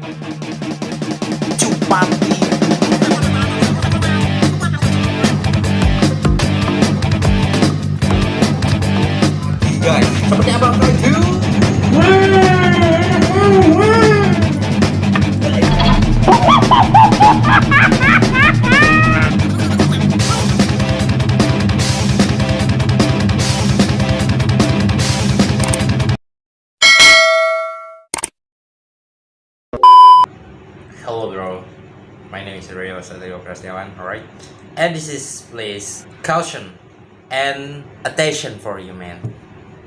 Cupapi Guys, seperti apa itu? Hello bro, my name is Rio Satrio Prasniawan, alright? And this is please caution and attention for you man.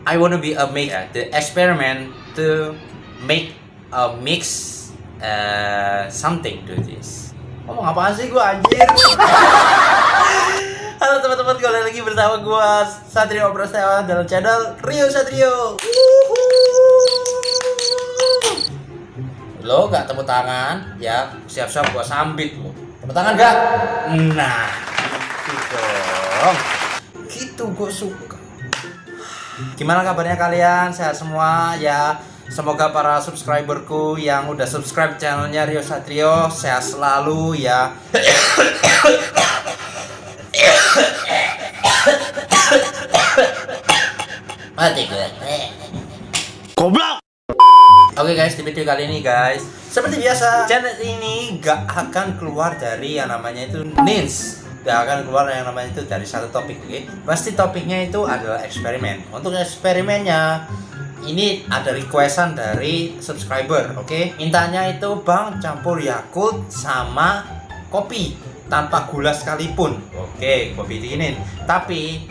I wanna be a make uh, the experiment to make a mix uh, something to this. Ngomong apaan sih gua anjir? Halo teman-teman, kembali lagi bersama gua Satrio Prasniawan dalam channel Rio Satrio. Lo gak tepuk tangan, ya siap-siap gua sambit lo. Tepuk tangan gak? Nah, gitu dong. Gitu gua suka. Gimana kabarnya kalian? Sehat semua ya. Semoga para subscriberku yang udah subscribe channelnya Rio Satrio sehat selalu ya. Mati gue. Video kali ini guys. Seperti biasa, channel ini gak akan keluar dari yang namanya itu Nins Gak akan keluar yang namanya itu dari satu topik, oke? Pasti topiknya itu adalah eksperimen. Untuk eksperimennya ini ada requestan dari subscriber, oke? Mintanya itu bang campur Yakult sama kopi Tanpa gula sekalipun. Oke, kopi dinginin Tapi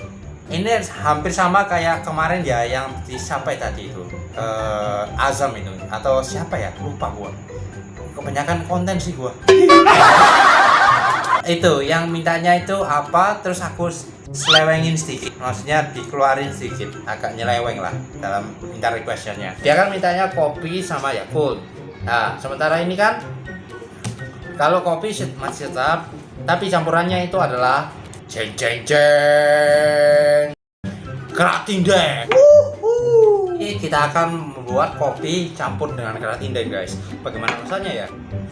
ini hampir sama kayak kemarin ya yang disampaikan tadi itu? Eh, Azam itu atau siapa ya? Lupa gua. Kebanyakan konten sih gua. Itu yang mintanya itu apa terus aku selewengin sedikit. Maksudnya dikeluarin sedikit agak nyeleweng lah dalam minta requestnya. Dia kan mintanya kopi sama Yakult nah sementara ini kan kalau kopi masih tetap tapi campurannya itu adalah jeng jeng jeng kerak tindeng ini kita akan membuat kopi campur dengan kerak tindeng guys. Bagaimana rasanya ya?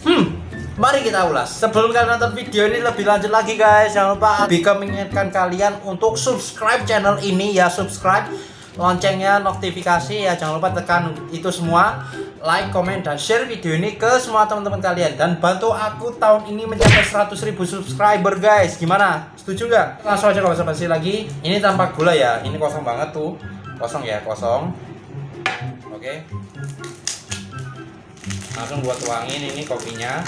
Hmm mari kita ulas. Sebelum kalian nonton video ini lebih lanjut lagi guys. Jangan lupa Bika mengingatkan kalian untuk subscribe channel ini ya. Subscribe loncengnya notifikasi ya jangan lupa tekan itu semua. Like, komen, dan share video ini ke semua teman-teman kalian. Dan bantu aku tahun ini mencapai 100.000 subscriber guys. Gimana? Setuju nggak? Langsung aja kalau basa-basi lagi. Ini tanpa gula ya. Ini kosong banget tuh. Kosong ya kosong. Oke. Langsung buat tuangin ini kopinya.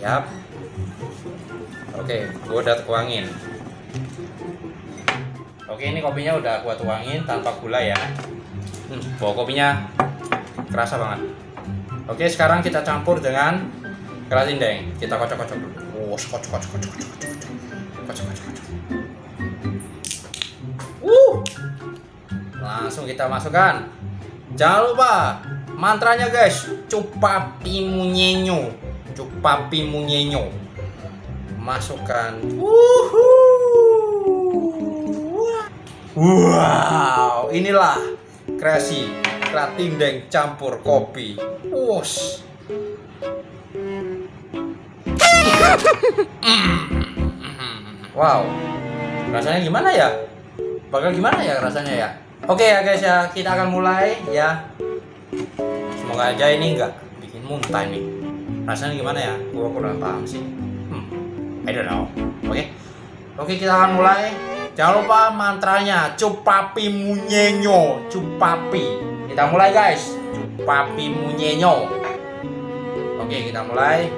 Siap oke gua udah tuangin oke ini kopinya udah gua tuangin tanpa gula ya. Hmm, bawa kopinya kerasa banget. Oke sekarang kita campur dengan keras deng kita kocok-kocok dulu. Oh kocok kocok kocok kocok kocok kocok kocok uh langsung kita masukkan jangan lupa mantranya guys cupapi munyenyo cupapi munyenyo masukkan wow inilah kreasi deng campur kopi. Wos. Wow. Rasanya gimana ya? Bakal gimana ya rasanya ya? Oke ya guys ya, kita akan mulai ya. Semoga aja ini enggak bikin muntah nih. Rasanya gimana ya? Gua kurang paham sih. Hmm. I don't know. Oke. Oke, kita akan mulai. Jangan lupa mantranya cupapi munyenyo, cupapi. Kita mulai guys. Cupapi munyenyo. Oke, kita mulai.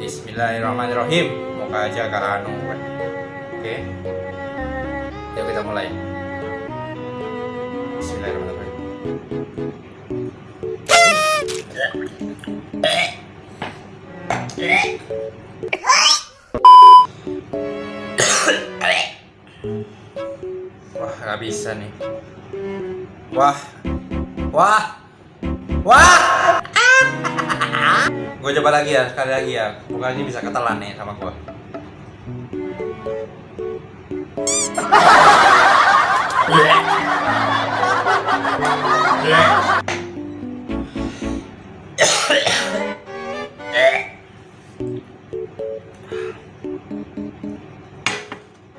Bismillahirrahmanirrahim. Moga aja anu. Oke. Yuk kita mulai. Bismillahirrahmanirrahim. Nggak bisa nih. Wah, wah, wah. gue coba lagi ya, sekali lagi ya. Bukan ini bisa ketelan nih sama gue.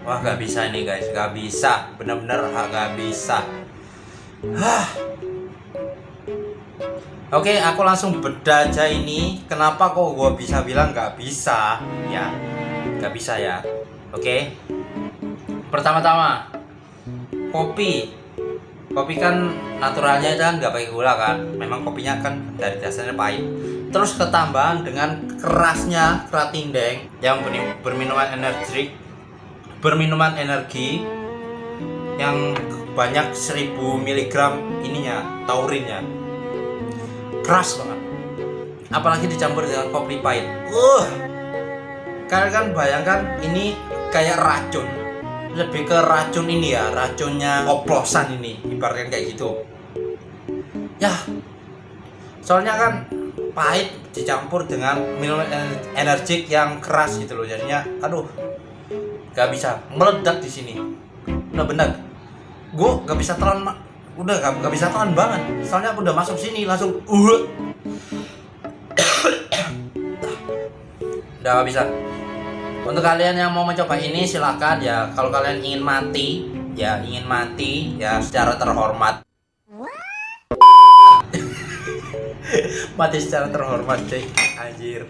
Wah gak bisa ini guys, gak bisa, bener-bener gak bisa. Hah. Oke, aku langsung beda aja ini. Kenapa kok gue bisa bilang gak bisa? Ya, gak bisa ya. Oke. Pertama-tama, kopi. Kopi kan naturalnya kan nggak pakai gula kan. Memang kopinya kan dari dasarnya pahit. Terus ketambahan dengan kerasnya keratindeng yang berminuman energi, berminuman energi yang banyak 1000 mg ininya taurinnya keras banget. Apalagi dicampur dengan kopi pahit. Uh kalian kan bayangkan ini kayak racun. Lebih ke racun ini ya racunnya oplosan ini ibaratkan kayak gitu. Ya soalnya kan pahit dicampur dengan minuman energik yang keras gitu loh jadinya aduh gak bisa. Meledak di sini. Udah benar. Gue gak bisa telan udah gak, gak bisa tahan banget. Soalnya aku udah masuk sini langsung uh udah gak bisa. Untuk kalian yang mau mencoba ini silakan. Ya kalau kalian ingin mati ya ingin mati ya secara terhormat. Mati secara terhormat cuy. Anjir.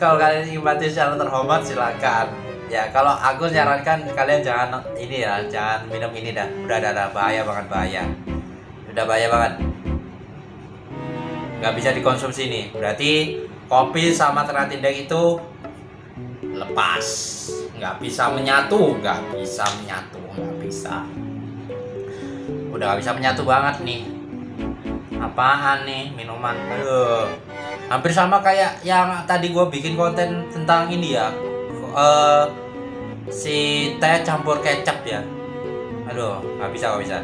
Kalau kalian ingin mati secara terhormat silakan ya kalau aku nyarankan kalian jangan ini ya jangan minum ini dah. Udah ada bahaya banget bahaya. Udah bahaya banget. Nggak bisa dikonsumsi ini. Berarti kopi sama teratindek itu lepas. Nggak bisa menyatu nggak bisa menyatu nggak bisa. Udah nggak bisa menyatu banget nih. Apaan nih minuman? Aduh. Hampir sama kayak yang tadi gue bikin konten tentang ini ya uh, si teh campur kecap ya. Aduh nggak bisa nggak bisa.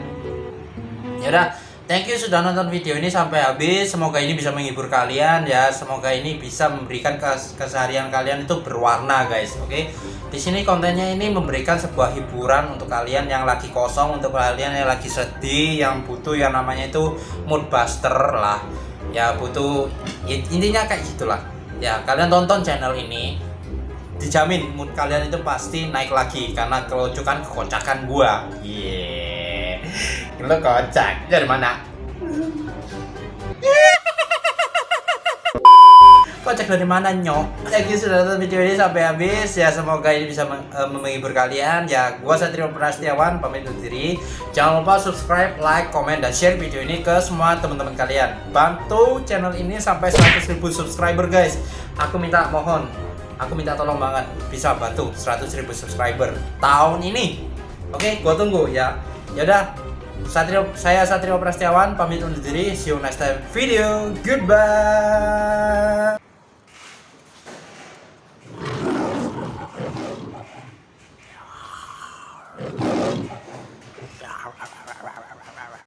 Ya udah thank you sudah nonton video ini sampai habis. Semoga ini bisa menghibur kalian ya. Semoga ini bisa memberikan kes keseharian kalian itu berwarna guys. Oke? Okay? di sini kontennya ini memberikan sebuah hiburan untuk kalian yang lagi kosong untuk kalian yang lagi sedih yang butuh yang namanya itu mood buster lah. Ya butuh intinya kayak gitulah. Ya kalian tonton channel ini dijamin mood kalian itu pasti naik lagi karena kelocukan kekocakan gua. Iya. Yeah. Lo kocak dari mana? kocak dari mana nyok thank you sudah nonton video ini sampai habis ya semoga ini bisa uh, menghibur kalian ya gua Satrio Prastiawan pamit undur diri jangan lupa subscribe like comment dan share video ini ke semua teman-teman kalian bantu channel ini sampai 100.000 subscriber guys aku minta mohon aku minta tolong banget bisa bantu 100 ribu subscriber tahun ini. Oke gua tunggu ya. Yaudah Satrio, saya Satrio Prastiawan pamit undur diri. See you next time. Video goodbye